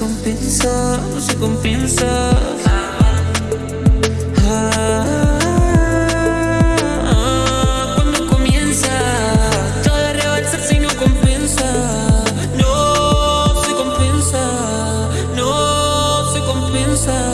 compensa, no se compensa. Ah, ah, cuando comienza, todo rebalsar si no compensa. No se compensa, no se compensa.